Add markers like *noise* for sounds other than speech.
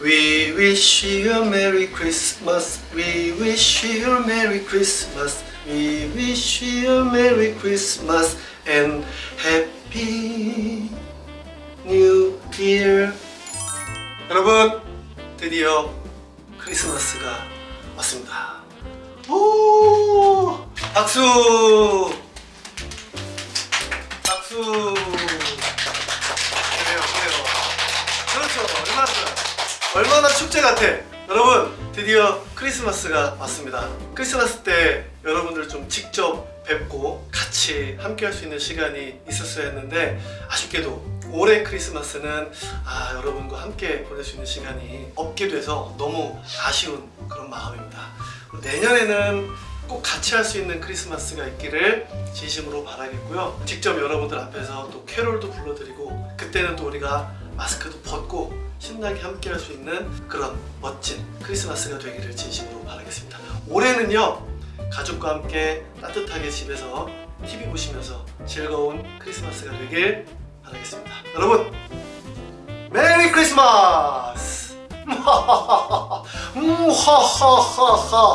We wish you a Merry Christmas. We wish you a Merry Christmas. We wish you a Merry Christmas and Happy New Year. 여러분, 드디어 크리스마스가 왔습니다. 오! 박수! 박수! 그래요, 그래요. 그렇죠. 얼마나. 얼마나 축제 같아. 여러분, 드디어 크리스마스가 왔습니다. 크리스마스 때 여러분들 좀 직접 뵙고 같이 함께 할 수 있는 시간이 있었어야 했는데 아쉽게도 올해 크리스마스는 아, 여러분과 함께 보낼 수 있는 시간이 없게 돼서 너무 아쉬운 그런 마음입니다. 내년에는 꼭 같이 할 수 있는 크리스마스가 있기를 진심으로 바라겠고요. 직접 여러분들 앞에서 또 캐롤도 불러드리고 그때는 또 우리가 마스크도 벗고 신나게 함께 할 수 있는 그런 멋진 크리스마스가 되기를 진심으로 바라겠습니다. 올해는요 가족과 함께 따뜻하게 집에서 TV 보시면서 즐거운 크리스마스가 되길 바라겠습니다. 여러분 메리 크리스마스! *laughs* 음, 하하하하하